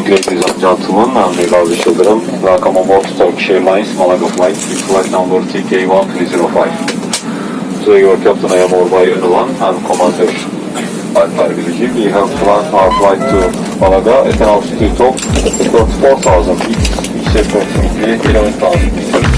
morning, ladies and gentlemen. I'm Nigazi Shildaram. Welcome aboard Turkish Airlines Malaga flight, flight number TK1305. Today your captain I am Orbay Önüvan and Commander Alper Bilici. We have planned our flight to Malaga at an altitude of 34,000 feet, which is approximately 11,000 meters.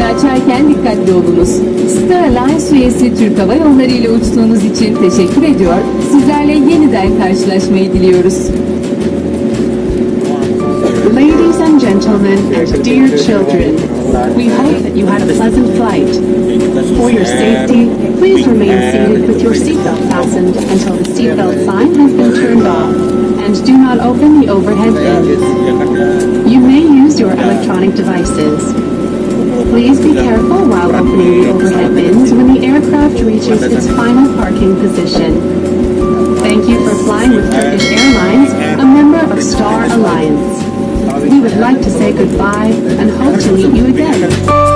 Dolaplarını açarken dikkatli olunuz. Star Alliance üyesi Türk Hava Yolları ile uçtuğunuz için teşekkür ediyor. Sizlerle yeniden karşılaşmayı diliyoruz. Ladies and gentlemen, and dear children, we hope that you had a pleasant flight. For your safety, please remain seated with your seatbelt fastened until the seatbelt sign has been turned off, and do not open the overhead bins. You may use your electronic devices. Please be careful while opening the overhead bins when the aircraft reaches its final parking position. Thank you for flying with Turkish Airlines, a member of Star Alliance. We would like to say goodbye and hope to meet you again.